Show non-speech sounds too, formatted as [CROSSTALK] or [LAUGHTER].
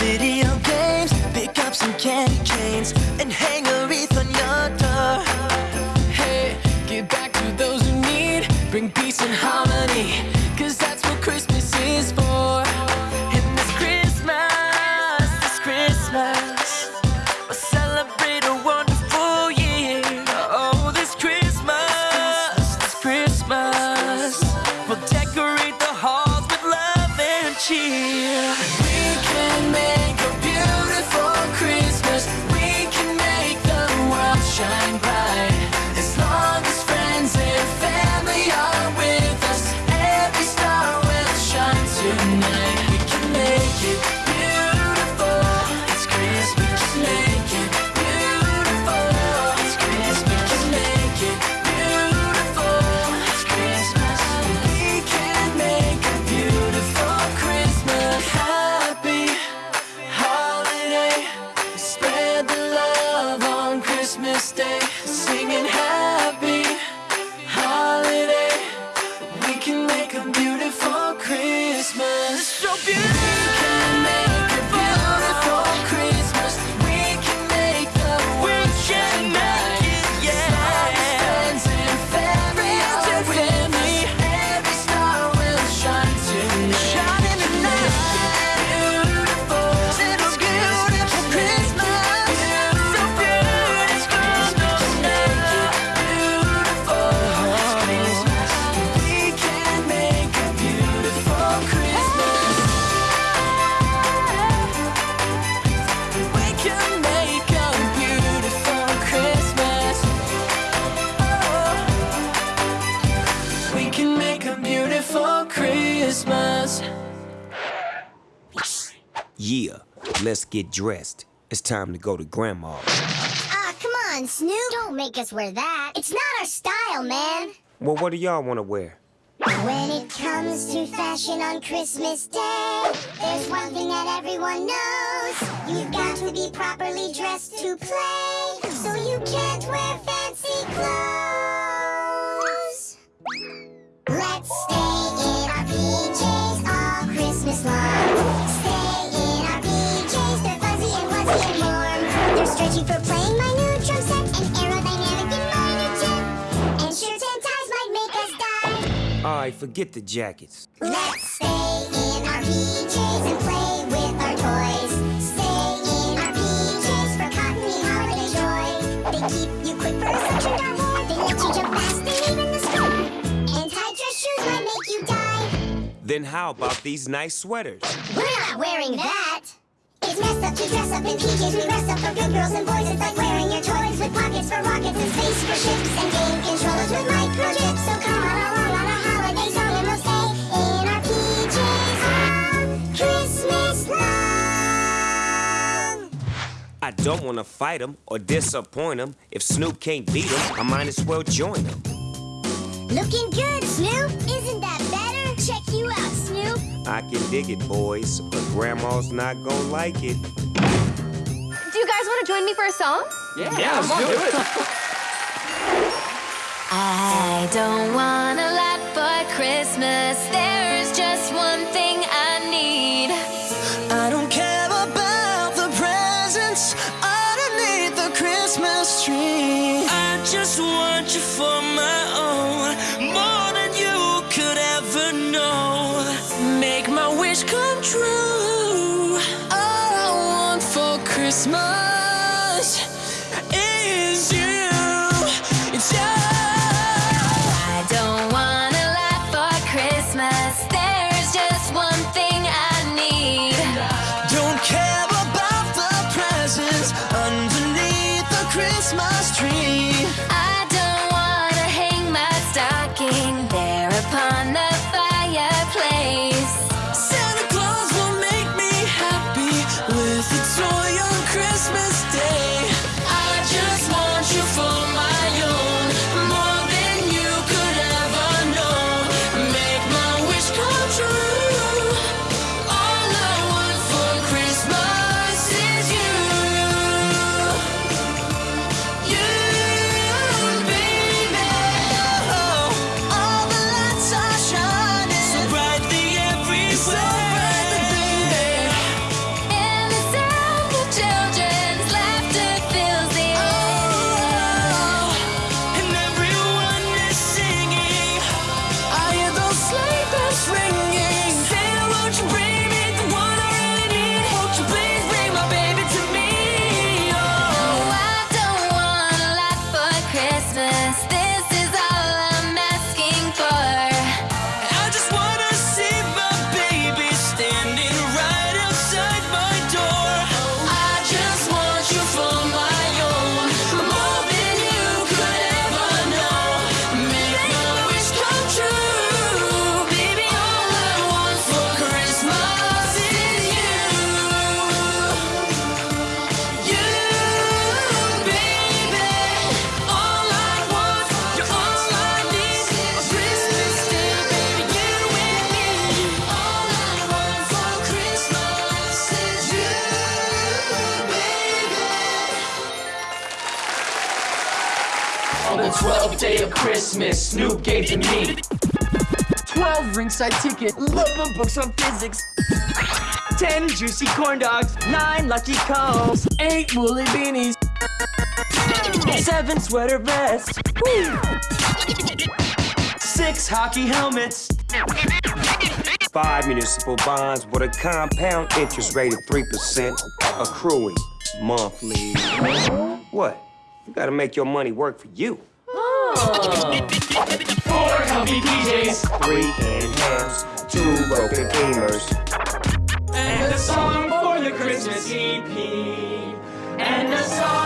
video games, pick up some candy canes, and hang a wreath on your door. Hey, give back to those who need. Bring peace and harmony. Cause that's what Christmas is for. And this Christmas, this Christmas, we'll celebrate a wonderful year. Oh, this Christmas, this Christmas, we'll decorate the halls with love and cheer. Christmas Day. Singing happy Christmas. Yeah, let's get dressed. It's time to go to Grandma's. Ah, come on, Snoop. Don't make us wear that. It's not our style, man. Well, what do y'all want to wear? When it comes to fashion on Christmas Day, there's one thing that everyone knows. You've got to be properly dressed to play, so you can't wear fancy clothes. Right, forget the jackets. Let's stay in our PJs and play with our toys. Stay in our PJs for cottony holiday joy. They keep you quick for a suction down hair. They let you jump fast and even the store. And tight dress shoes might make you die. Then how about these nice sweaters? We're not wearing that. It's messed up to dress up in PJs. We rest up for good girls and boys. It's like wearing your toys with pockets for rockets and space for ships and game controllers with microchips. So come on along on a holiday song and we'll stay in our PJs all Christmas long. I don't want to fight them or disappoint them. If Snoop can't beat them, I might as well join them. Looking good, Snoop. Isn't that better? Check you out, Snoop. I can dig it, boys, but Grandma's not gonna like it. Do you guys want to join me for a song? Yeah, yeah let's do it. [LAUGHS] I don't want a Christmas. There's just one thing I need. I don't care about the presents underneath the Christmas tree. I just want you for my own, more than you could ever know. Make my wish come true. All I want for Christmas Christmas tree. say. The 12th day of Christmas, Snoop gave to me. 12 ringside ticket, love of books on physics. 10 juicy corn dogs, 9 lucky calls, 8 woolly beanies, 7 sweater vests, Woo! 6 hockey helmets, Five municipal bonds with a compound interest rate of 3% accruing monthly. What? You gotta make your money work for you. Oh. Four comfy PJs, Three canned hams, two broken beamers. and a song for the Christmas EP. And a song